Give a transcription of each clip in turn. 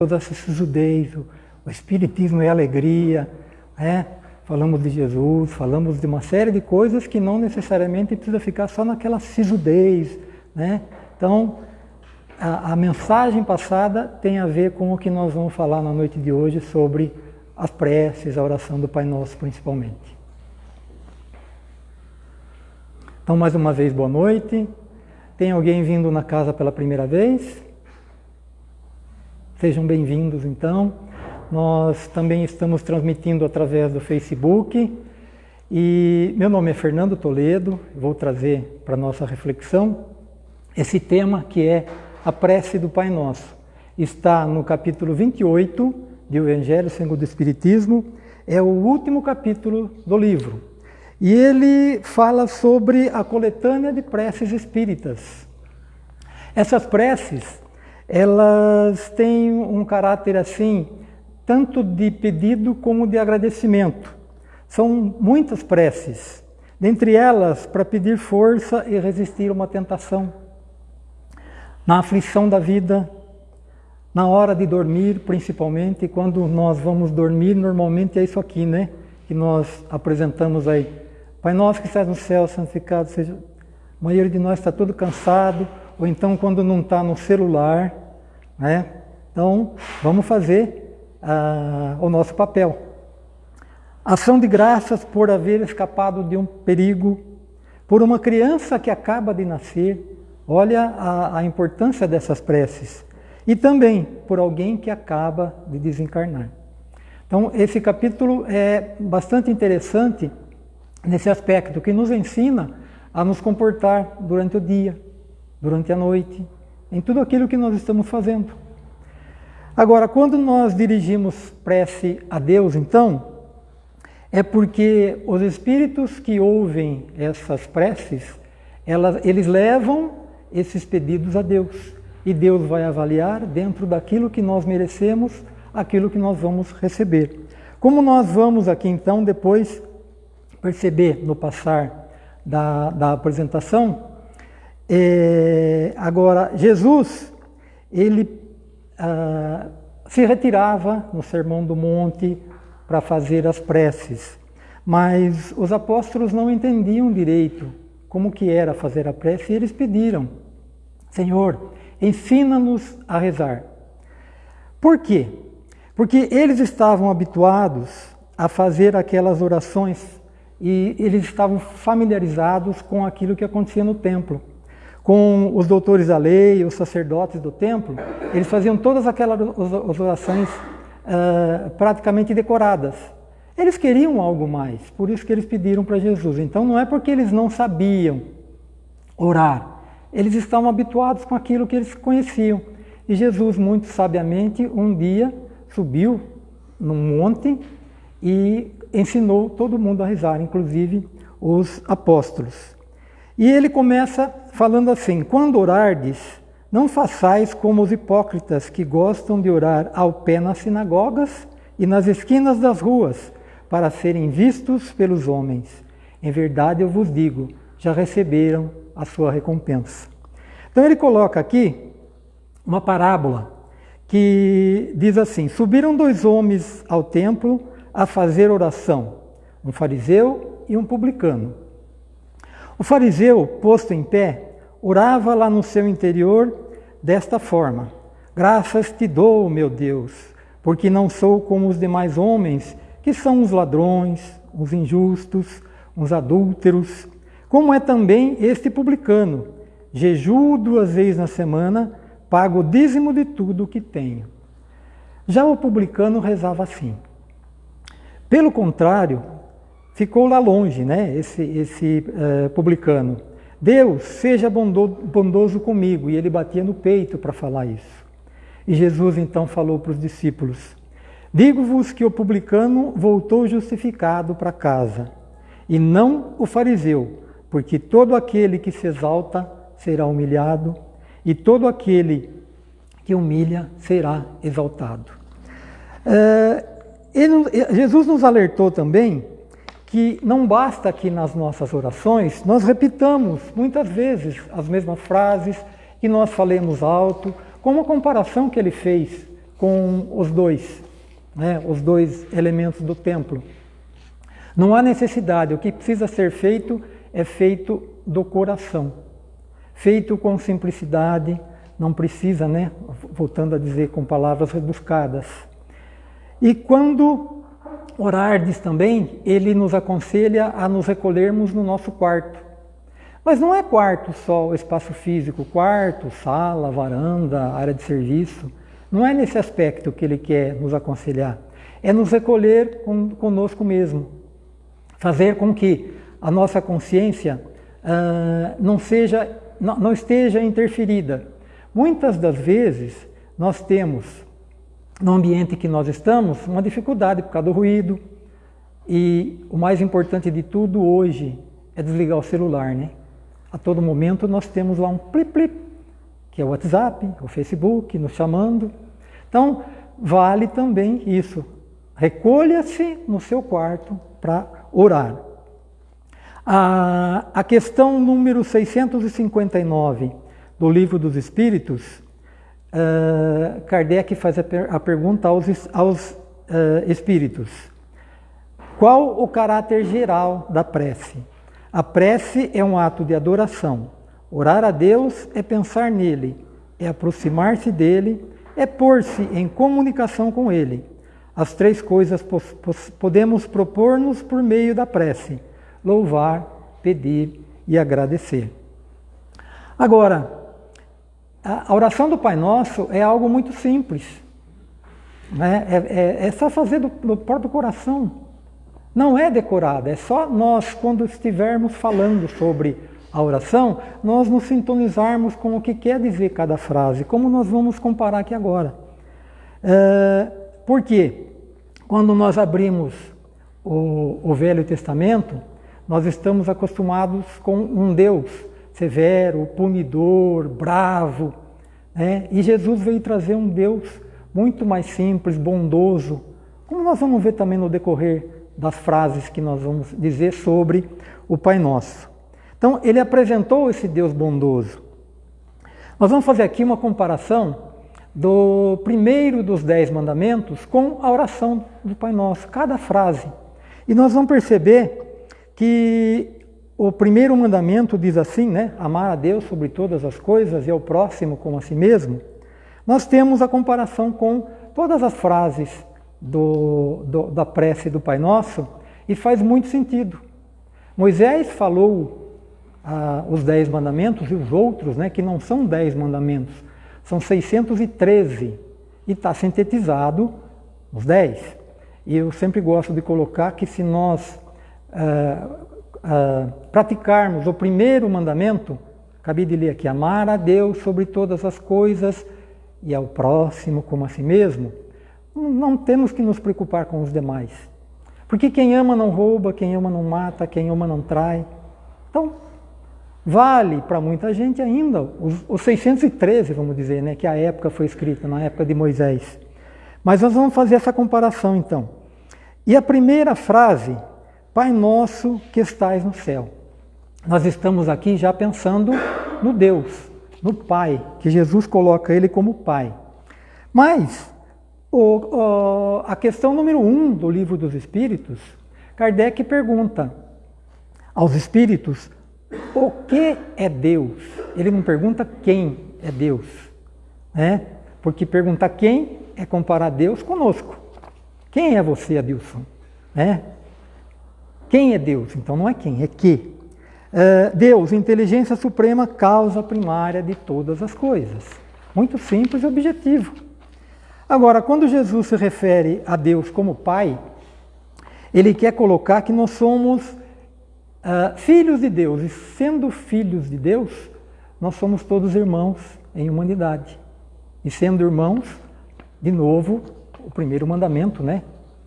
toda essa sisudez, o, Espiritismo é alegria, né? falamos de Jesus, falamos de uma série de coisas que não necessariamente precisa ficar só naquela sisudez. Né? Então, a, a, mensagem passada tem a ver com o que nós vamos falar na noite de hoje sobre as preces, a oração do Pai Nosso principalmente. Então, mais uma vez, boa noite. Tem alguém vindo na casa pela primeira vez? Sejam bem-vindos, então. Nós também estamos transmitindo através do Facebook. E meu nome é Fernando Toledo, vou trazer para nossa reflexão esse tema que é a prece do Pai Nosso. Está no capítulo 28 de O Evangelho segundo o Espiritismo, é o último capítulo do livro. E ele fala sobre a coletânea de preces espíritas. Essas preces elas têm um caráter assim, tanto de pedido como de agradecimento. São muitas preces, dentre elas para pedir força e resistir a uma tentação. Na aflição da vida, na hora de dormir, principalmente, quando nós vamos dormir, normalmente é isso aqui, né? Que nós apresentamos aí. Pai nosso que estás no céu, santificado seja. A maioria de nós está todo cansado, ou então quando não está no celular, né? Então, vamos fazer uh, o nosso papel. Ação de graças por haver escapado de um perigo, por uma criança que acaba de nascer. Olha a, a importância dessas preces. E também por alguém que acaba de desencarnar. Então, esse capítulo é bastante interessante nesse aspecto, que nos ensina a nos comportar durante o dia, durante a noite, em tudo aquilo que nós estamos fazendo. Agora, quando nós dirigimos prece a Deus, então, é porque os espíritos que ouvem essas preces, elas, eles levam esses pedidos a Deus. E Deus vai avaliar dentro daquilo que nós merecemos, aquilo que nós vamos receber. Como nós vamos aqui então depois perceber no passar da, da apresentação, é, agora, Jesus, ele ah, se retirava no Sermão do Monte para fazer as preces, mas os apóstolos não entendiam direito como que era fazer a prece e eles pediram, Senhor, ensina-nos a rezar. Por quê? Porque eles estavam habituados a fazer aquelas orações e eles estavam familiarizados com aquilo que acontecia no templo. Com os doutores da lei, os sacerdotes do templo, eles faziam todas aquelas orações uh, praticamente decoradas. Eles queriam algo mais, por isso que eles pediram para Jesus. Então não é porque eles não sabiam orar, eles estavam habituados com aquilo que eles conheciam. E Jesus, muito sabiamente, um dia subiu num monte e ensinou todo mundo a rezar, inclusive os apóstolos. E ele começa falando assim: Quando orardes, não façais como os hipócritas que gostam de orar ao pé nas sinagogas e nas esquinas das ruas, para serem vistos pelos homens. Em verdade eu vos digo, já receberam a sua recompensa. Então ele coloca aqui uma parábola que diz assim: Subiram dois homens ao templo a fazer oração, um fariseu e um publicano. O fariseu, posto em pé, orava lá no seu interior desta forma: Graças te dou, meu Deus, porque não sou como os demais homens, que são os ladrões, os injustos, os adúlteros, como é também este publicano. Jejuo duas vezes na semana, pago o dízimo de tudo o que tenho. Já o publicano rezava assim: pelo contrário, ficou lá longe, né, esse, esse uh, publicano. Deus, seja bondoso comigo. E ele batia no peito para falar isso. E Jesus então falou para os discípulos: Digo-vos que o publicano voltou justificado para casa, e não o fariseu, porque todo aquele que se exalta será humilhado, e todo aquele que humilha será exaltado. Uh, ele, Jesus nos alertou também que não basta que nas nossas orações nós repitamos muitas vezes as mesmas frases, que nós falemos alto, como a comparação que ele fez com os dois, né, os dois elementos do templo. Não há necessidade, o que precisa ser feito é feito do coração, feito com simplicidade, não precisa, né, voltando a dizer com palavras rebuscadas. E quando orardes também, ele nos aconselha a nos recolhermos no nosso quarto. Mas não é quarto só o espaço físico, quarto, sala, varanda, área de serviço. Não é nesse aspecto que ele quer nos aconselhar. É nos recolher conosco mesmo. Fazer com que a nossa consciência uh, não, seja, não, não esteja interferida. Muitas das vezes nós temos, no ambiente que nós estamos, uma dificuldade por causa do ruído. E o mais importante de tudo hoje é desligar o celular, né? A todo momento nós temos lá um plip-plip, que é o WhatsApp, o Facebook, nos chamando. Então, vale também isso. Recolha-se no seu quarto para orar. A, a questão número 659 do Livro dos Espíritos, uh, Kardec faz a, per, a pergunta aos, aos uh, espíritos: qual o caráter geral da prece? A prece é um ato de adoração. Orar a Deus é pensar nele, é aproximar-se dele, é pôr-se em comunicação com ele. As três coisas podemos propor-nos por meio da prece: louvar, pedir e agradecer. Agora, a oração do Pai Nosso é algo muito simples. Né? É, é, é só fazer do, do próprio coração. Não é decorada, é só nós, quando estivermos falando sobre a oração, nós nos sintonizarmos com o que quer dizer cada frase, como nós vamos comparar aqui agora. É, por quê? Quando nós abrimos o, o Velho Testamento, nós estamos acostumados com um Deus severo, punidor, bravo. Né? E Jesus veio trazer um Deus muito mais simples, bondoso, como nós vamos ver também no decorrer das frases que nós vamos dizer sobre o Pai Nosso. Então, ele apresentou esse Deus bondoso. Nós vamos fazer aqui uma comparação do primeiro dos dez mandamentos com a oração do Pai Nosso, cada frase. E nós vamos perceber que o primeiro mandamento diz assim, né? Amar a Deus sobre todas as coisas e ao próximo como a si mesmo. Nós temos a comparação com todas as frases do, do, da prece do Pai Nosso e faz muito sentido. Moisés falou ah, os dez mandamentos e os outros, né, que não são dez mandamentos, são 613 e está sintetizado os 10. E eu sempre gosto de colocar que se nós uh, uh, praticarmos o primeiro mandamento, acabei de ler aqui, amar a Deus sobre todas as coisas e ao próximo como a si mesmo, não temos que nos preocupar com os demais. Porque quem ama não rouba, quem ama não mata, quem ama não trai. Então, Vale para muita gente ainda os, os 613, vamos dizer, né, que a época foi escrita, na época de Moisés. Mas nós vamos fazer essa comparação então. E a primeira frase, Pai nosso que estais no céu. Nós estamos aqui já pensando no Deus, no Pai, que Jesus coloca ele como Pai. Mas o, o, a questão número um do livro dos Espíritos, Kardec pergunta aos Espíritos o que é Deus? Ele não pergunta quem é Deus, né? Porque perguntar quem é comparar Deus conosco. Quem é você, Adilson? Né? Quem é Deus? Então não é quem, é que. Uh, Deus, inteligência suprema, causa primária de todas as coisas. Muito simples e objetivo. Agora, quando Jesus se refere a Deus como Pai, ele quer colocar que nós somos Uh, filhos de Deus, e sendo filhos de Deus, nós somos todos irmãos em humanidade. E sendo irmãos, de novo, o primeiro mandamento, né?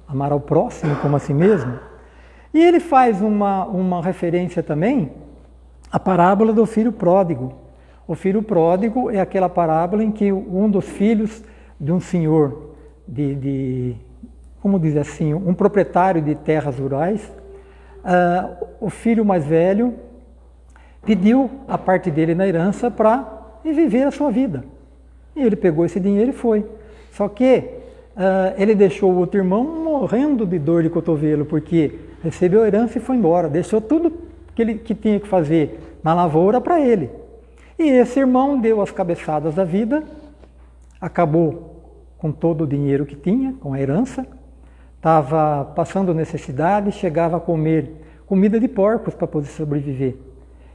Amar ao próximo como a si mesmo. E ele faz uma, uma referência também à parábola do filho pródigo. O filho pródigo é aquela parábola em que um dos filhos de um senhor, de, de como diz assim, um proprietário de terras rurais, uh, o filho mais velho pediu a parte dele na herança para viver a sua vida. E ele pegou esse dinheiro e foi. Só que uh, ele deixou o outro irmão morrendo de dor de cotovelo, porque recebeu a herança e foi embora, deixou tudo que ele que tinha que fazer na lavoura para ele. E esse irmão deu as cabeçadas da vida, acabou com todo o dinheiro que tinha, com a herança, estava passando necessidade, chegava a comer comida de porcos para poder sobreviver.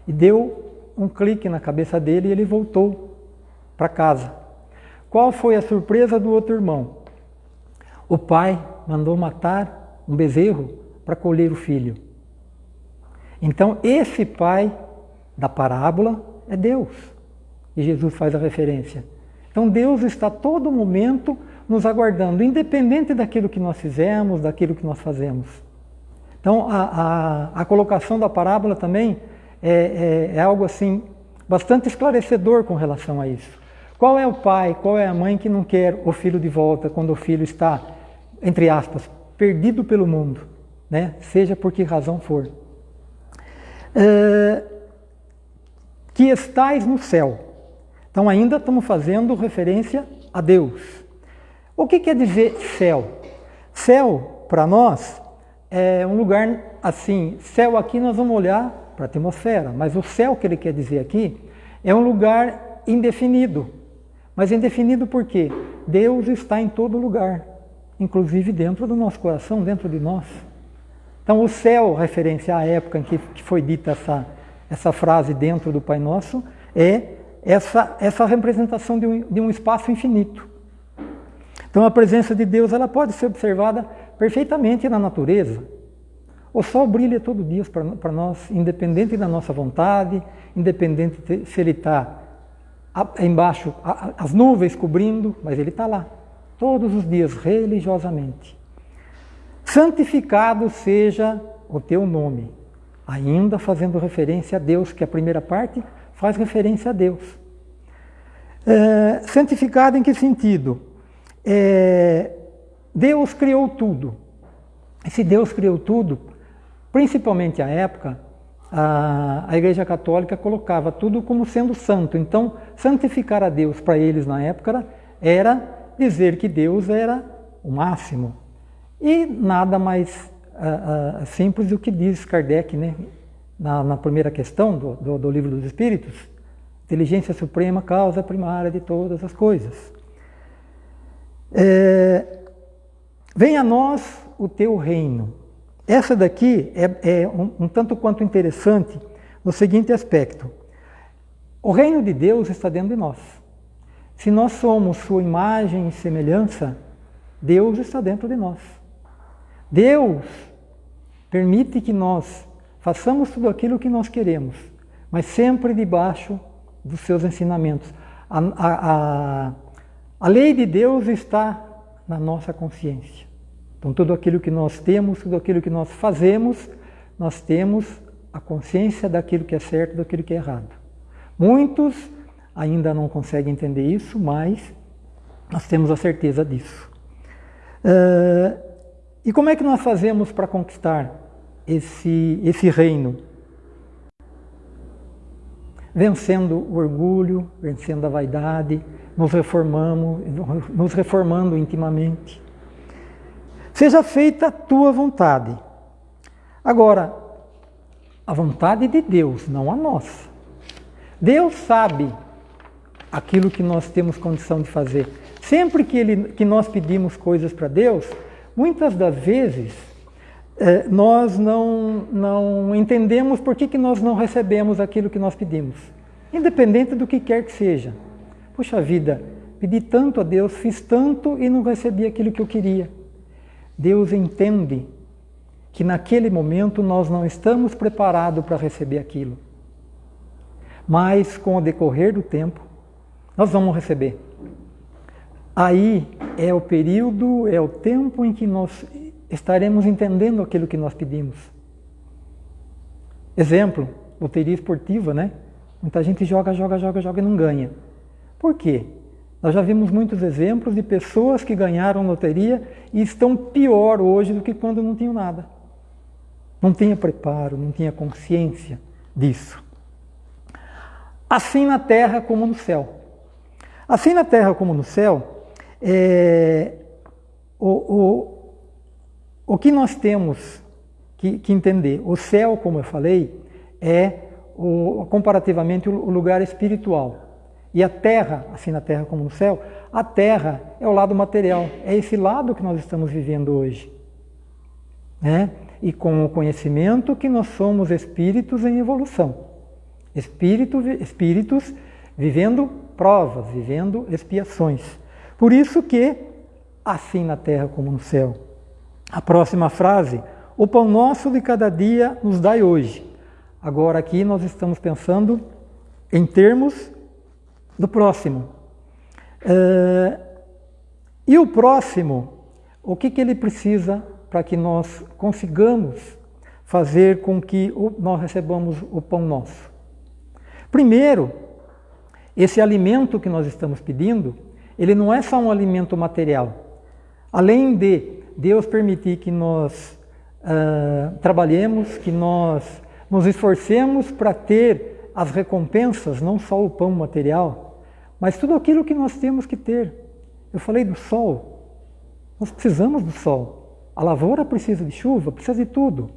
E deu um clique na cabeça dele e ele voltou para casa. Qual foi a surpresa do outro irmão? O pai mandou matar um bezerro para colher o filho. Então, esse pai da parábola é Deus. E Jesus faz a referência. Então, Deus está a todo momento nos aguardando, independente daquilo que nós fizemos, daquilo que nós fazemos. Então, a, a, a colocação da parábola também é, é, é algo assim bastante esclarecedor com relação a isso. Qual é o pai, qual é a mãe que não quer o filho de volta quando o filho está, entre aspas, perdido pelo mundo, né? seja por que razão for? É, que estais no céu. Então, ainda estamos fazendo referência a Deus. O que quer dizer céu? Céu, para nós, é um lugar assim. Céu aqui nós vamos olhar para a atmosfera, mas o céu que ele quer dizer aqui é um lugar indefinido. Mas indefinido por quê? Deus está em todo lugar, inclusive dentro do nosso coração, dentro de nós. Então, o céu, referência à época em que, que foi dita essa, essa frase dentro do Pai Nosso, é essa, essa representação de um, de um espaço infinito. Então, a presença de Deus ela pode ser observada perfeitamente na natureza. O sol brilha todo dia para nós, independente da nossa vontade, independente de, se ele está embaixo, as nuvens cobrindo, mas ele está lá, todos os dias, religiosamente. Santificado seja o teu nome. Ainda fazendo referência a Deus, que a primeira parte faz referência a Deus. É, santificado em que sentido? É, Deus criou tudo. E se Deus criou tudo, principalmente à época, a, a Igreja Católica colocava tudo como sendo santo. Então, santificar a Deus para eles na época era dizer que Deus era o máximo, e nada mais uh, uh, simples do que diz Kardec né, na, na primeira questão do, do, do, Livro dos Espíritos: inteligência suprema, causa primária de todas as coisas. É, Venha a nós o teu reino. Essa daqui é, é um, um tanto quanto interessante no seguinte aspecto: o reino de Deus está dentro de nós. Se nós somos sua imagem e semelhança, Deus está dentro de nós. Deus permite que nós façamos tudo aquilo que nós queremos, mas sempre debaixo dos seus ensinamentos. A, a, a, a lei de Deus está na nossa consciência. Então, tudo aquilo que nós temos, tudo aquilo que nós fazemos, nós temos a consciência daquilo que é certo, daquilo que é errado. Muitos ainda não conseguem entender isso, mas nós temos a certeza disso. Uh, e como é que nós fazemos para conquistar esse, esse reino? Vencendo o orgulho, vencendo a vaidade, nos reformamos, nos reformando intimamente. Seja feita a tua vontade. Agora, a vontade de Deus, não a nossa. Deus sabe aquilo que nós temos condição de fazer. Sempre que, ele, que nós pedimos coisas para Deus, Muitas das vezes, é, nós não, não entendemos por que, que nós não recebemos aquilo que nós pedimos, independente do que quer que seja. Puxa vida, pedi tanto a Deus, fiz tanto e não recebi aquilo que eu queria. Deus entende que naquele momento nós não estamos preparados para receber aquilo. Mas com o decorrer do tempo, nós vamos receber. Aí é o período, é o tempo em que nós estaremos entendendo aquilo que nós pedimos. Exemplo, loteria esportiva, né? Muita gente joga, joga, joga, joga e não ganha. Por quê? Nós já vimos muitos exemplos de pessoas que ganharam loteria e estão pior hoje do que quando não tinham nada. Não tinha preparo, não tinha consciência disso. Assim na terra como no céu. Assim na terra como no céu, é, o, o, o que nós temos que, que entender? O céu, como eu falei, é o, comparativamente o lugar espiritual. E a terra, assim na terra como no céu, a terra é o lado material, é esse lado que nós estamos vivendo hoje. Né? E com o conhecimento que nós somos espíritos em evolução. Espírito, espíritos vivendo provas, vivendo expiações. Por isso que, assim na terra como no céu. A próxima frase, o pão nosso de cada dia nos dai hoje. Agora aqui nós estamos pensando em termos do próximo. Uh, e o próximo, o que, que ele precisa para que nós consigamos fazer com que nós recebamos o pão nosso? Primeiro, esse alimento que nós estamos pedindo, ele não é só um alimento material. Além de Deus permitir que nós uh, trabalhemos, que nós nos esforcemos para ter as recompensas, não só o pão material, mas tudo aquilo que nós temos que ter. Eu falei do sol. Nós precisamos do sol. A lavoura precisa de chuva, precisa de tudo.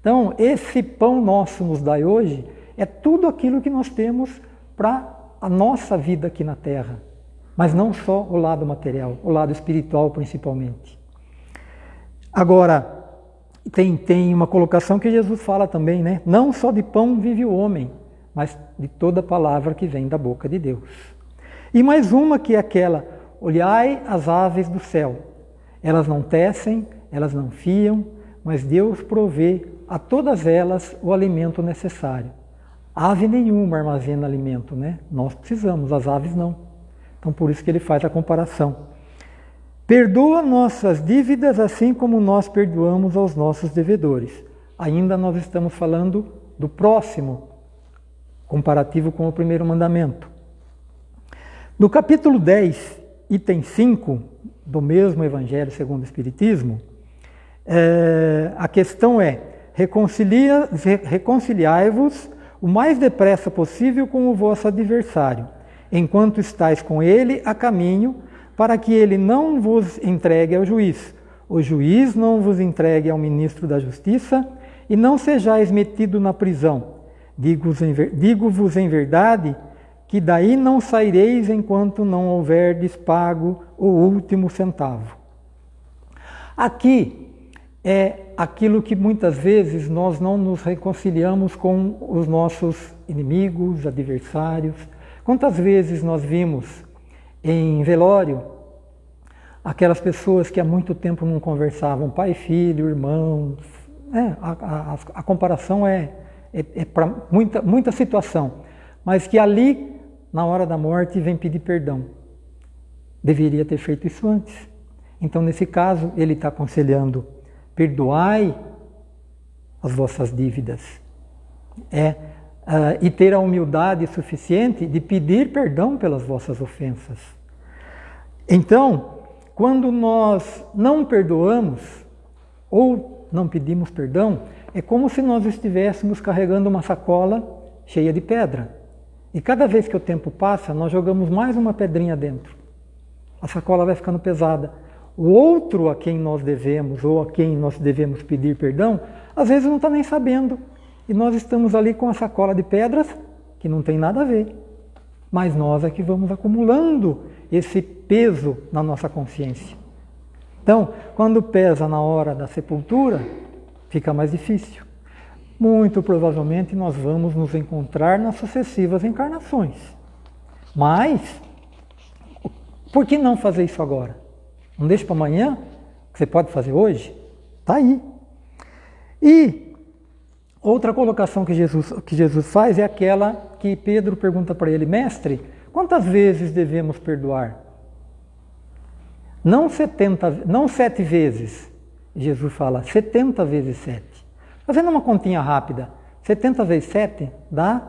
Então, esse pão nosso nos dai hoje é tudo aquilo que nós temos para a nossa vida aqui na Terra. Mas não só o lado material, o lado espiritual principalmente. Agora, tem, tem uma colocação que Jesus fala também, né? Não só de pão vive o homem, mas de toda palavra que vem da boca de Deus. E mais uma que é aquela: olhai as aves do céu. Elas não tecem, elas não fiam, mas Deus provê a todas elas o alimento necessário. Ave nenhuma armazena alimento, né? Nós precisamos, as aves não. Então por isso que ele faz a comparação. Perdoa nossas dívidas assim como nós perdoamos aos nossos devedores. Ainda nós estamos falando do próximo, comparativo com o primeiro mandamento. No capítulo 10, item 5 do mesmo Evangelho segundo o Espiritismo, é, a questão é: reconcilia, reconciliai-vos o mais depressa possível com o vosso adversário, enquanto estáis com ele a caminho para que ele não vos entregue ao juiz, o juiz não vos entregue ao ministro da Justiça, e não sejais metido na prisão. Digo-vos em verdade que daí não saireis enquanto não houverdes pago o último centavo. Aqui é aquilo que muitas vezes nós não nos reconciliamos com os nossos inimigos, adversários. Quantas vezes nós vimos em velório, aquelas pessoas que há muito tempo não conversavam, pai, filho, irmãos. É, a, a, a, comparação é, é, é para muita, muita situação, mas que ali, na hora da morte, vem pedir perdão. Deveria ter feito isso antes. Então, nesse caso, ele está aconselhando: perdoai as vossas dívidas. É uh, e ter a humildade suficiente de pedir perdão pelas vossas ofensas. Então, quando nós não perdoamos ou não pedimos perdão, é como se nós estivéssemos carregando uma sacola cheia de pedra. E cada vez que o tempo passa, nós jogamos mais uma pedrinha dentro. A sacola vai ficando pesada. O outro a quem nós devemos ou a quem nós devemos pedir perdão, às vezes não está nem sabendo e nós estamos ali com a sacola de pedras que não tem nada a ver. Mas nós é que vamos acumulando esse peso na nossa consciência. Então, quando pesa na hora da sepultura, fica mais difícil. Muito provavelmente nós vamos nos encontrar nas sucessivas encarnações. Mas, por que não fazer isso agora? Não deixe para amanhã, você pode fazer hoje? Está aí. E Outra colocação que Jesus, que Jesus faz é aquela que Pedro pergunta para ele, mestre, quantas vezes devemos perdoar? Não, 70, não sete vezes, Jesus fala, 70 vezes sete. Fazendo uma continha rápida, 70 vezes 7 dá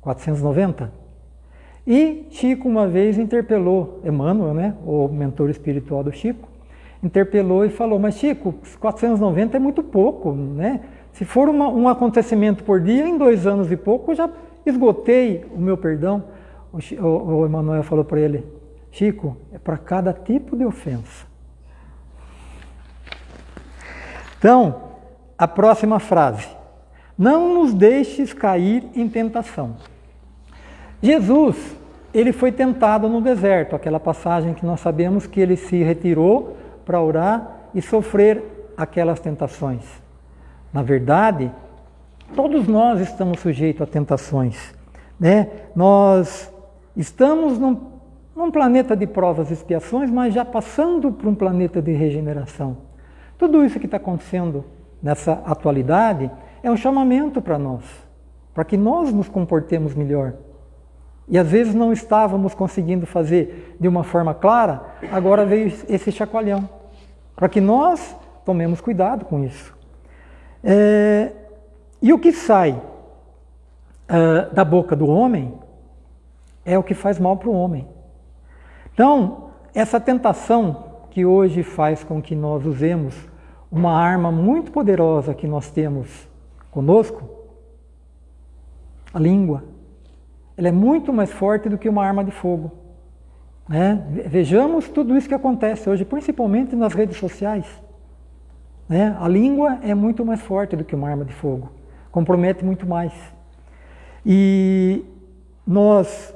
490. E Chico uma vez interpelou Emmanuel, né, o mentor espiritual do Chico, interpelou e falou, mas Chico, 490 é muito pouco, né? Se for uma, um acontecimento por dia, em dois anos e pouco, eu já esgotei o meu perdão. O, o, o Emmanuel falou para ele, Chico, é para cada tipo de ofensa. Então, a próxima frase. Não nos deixes cair em tentação. Jesus, ele foi tentado no deserto, aquela passagem que nós sabemos que ele se retirou para orar e sofrer aquelas tentações. Na verdade, todos nós estamos sujeitos a tentações. Né? Nós estamos num, num planeta de provas e expiações, mas já passando para um planeta de regeneração. Tudo isso que está acontecendo nessa atualidade é um chamamento para nós, para que nós nos comportemos melhor. E às vezes não estávamos conseguindo fazer de uma forma clara, agora veio esse chacoalhão, para que nós tomemos cuidado com isso. É, e o que sai uh, da boca do homem é o que faz mal para o homem. Então, essa tentação que hoje faz com que nós usemos uma arma muito poderosa que nós temos conosco, a língua, ela é muito mais forte do que uma arma de fogo. Né? Vejamos tudo isso que acontece hoje, principalmente nas redes sociais. Né? A língua é muito mais forte do que uma arma de fogo, compromete muito mais. E nós,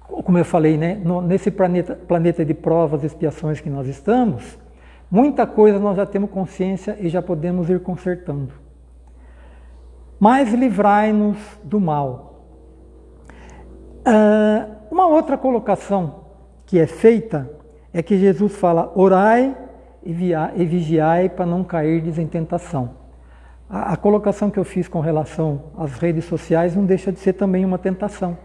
como eu falei, né, nesse planeta, planeta de provas e expiações que nós estamos, muita coisa nós já temos consciência e já podemos ir consertando. Mas livrai-nos do mal. Uh, uma outra colocação que é feita é que Jesus fala: orai e vigiai para não cairdes em tentação. A, a, colocação que eu fiz com relação às redes sociais não deixa de ser também uma tentação.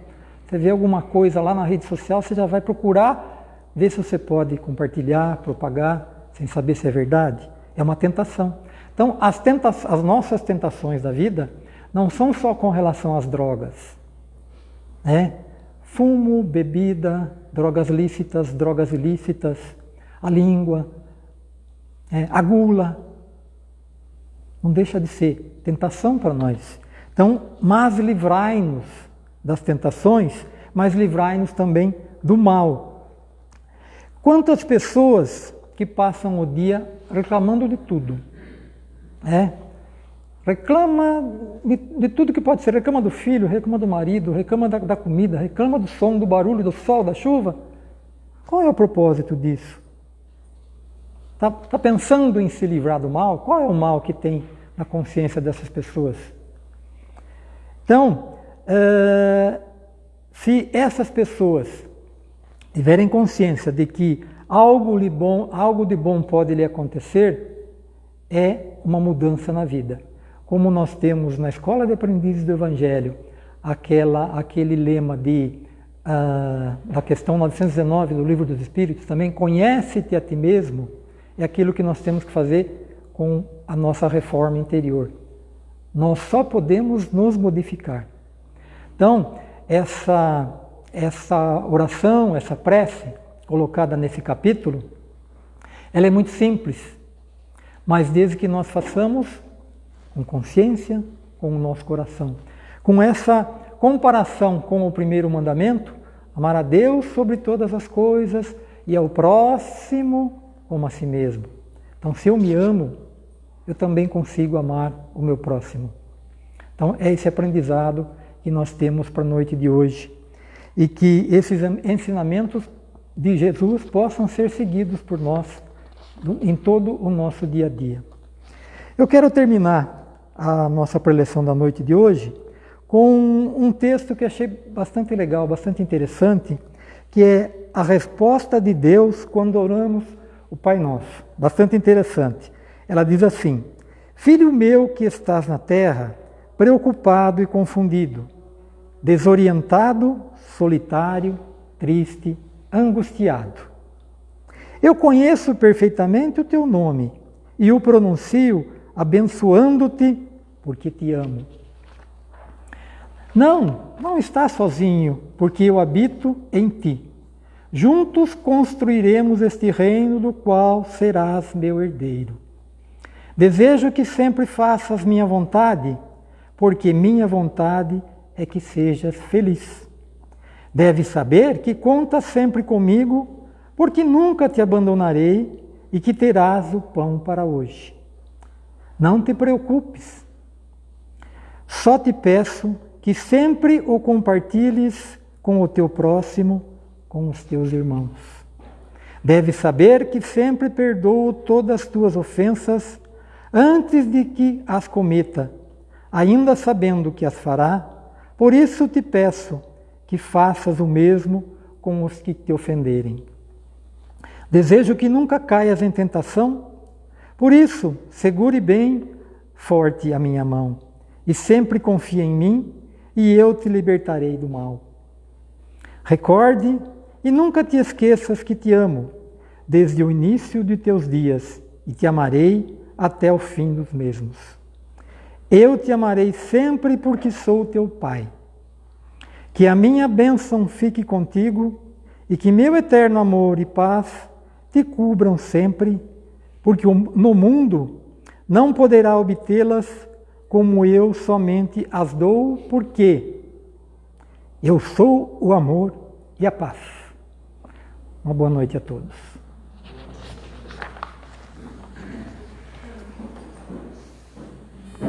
Você vê alguma coisa lá na rede social, você já vai procurar ver se você pode compartilhar, propagar, sem saber se é verdade. É uma tentação. Então, as, tenta as nossas tentações da vida não são só com relação às drogas. Né? Fumo, bebida, drogas lícitas, drogas ilícitas, a língua, é, a gula. Não deixa de ser tentação para nós. Então, mas livrai-nos das tentações, mas livrai-nos também do mal. Quantas pessoas que passam o dia reclamando de tudo, é? Reclama de, de, tudo que pode ser, reclama do filho, reclama do marido, reclama da, da comida, reclama do som, do barulho, do sol, da chuva. Qual é o propósito disso? Está tá pensando em se livrar do mal? Qual é o mal que tem na consciência dessas pessoas? Então, uh, se essas pessoas tiverem consciência de que algo de bom, algo de bom pode lhe acontecer, é uma mudança na vida. Como nós temos na Escola de Aprendizes do Evangelho, aquela, aquele lema de, uh, da questão 919 do Livro dos Espíritos, também conhece-te a ti mesmo, é aquilo que nós temos que fazer com a nossa reforma interior. Nós só podemos nos modificar. Então, essa, essa oração, essa prece colocada nesse capítulo, ela é muito simples, mas desde que nós façamos com consciência, com o nosso coração. Com essa comparação com o primeiro mandamento, amar a Deus sobre todas as coisas e ao próximo como a si mesmo. Então, se eu me amo, eu também consigo amar o meu próximo. Então, é esse aprendizado que nós temos para a noite de hoje. E que esses ensinamentos de Jesus possam ser seguidos por nós em todo o nosso dia a dia. Eu quero terminar a nossa preleção da noite de hoje com um texto que achei bastante legal, bastante interessante, que é a resposta de Deus quando oramos o Pai Nosso. Bastante interessante. Ela diz assim: Filho meu que estás na terra, preocupado e confundido, desorientado, solitário, triste, angustiado. Eu conheço perfeitamente o teu nome e o pronuncio abençoando-te porque te amo. Não, não estás sozinho, porque eu habito em ti. Juntos construiremos este reino do qual serás meu herdeiro. Desejo que sempre faças minha vontade, porque minha vontade é que sejas feliz. Deves saber que contas sempre comigo, porque nunca te abandonarei e que terás o pão para hoje. Não te preocupes. Só te peço que sempre o compartilhes com o teu próximo, com os teus irmãos. Deves saber que sempre perdoo todas as tuas ofensas antes de que as cometa, ainda sabendo que as fará. Por isso te peço que faças o mesmo com os que te ofenderem. Desejo que nunca caias em tentação, por isso segure bem forte a minha mão e sempre confie em mim e eu te libertarei do mal. Recorde e nunca te esqueças que te amo desde o início de teus dias e te amarei até o fim dos mesmos. Eu te amarei sempre porque sou teu Pai. Que a minha bênção fique contigo e que meu eterno amor e paz te cubram sempre, porque no mundo não poderá obtê-las como eu somente as dou, porque eu sou o amor e a paz. Uma boa noite a todos.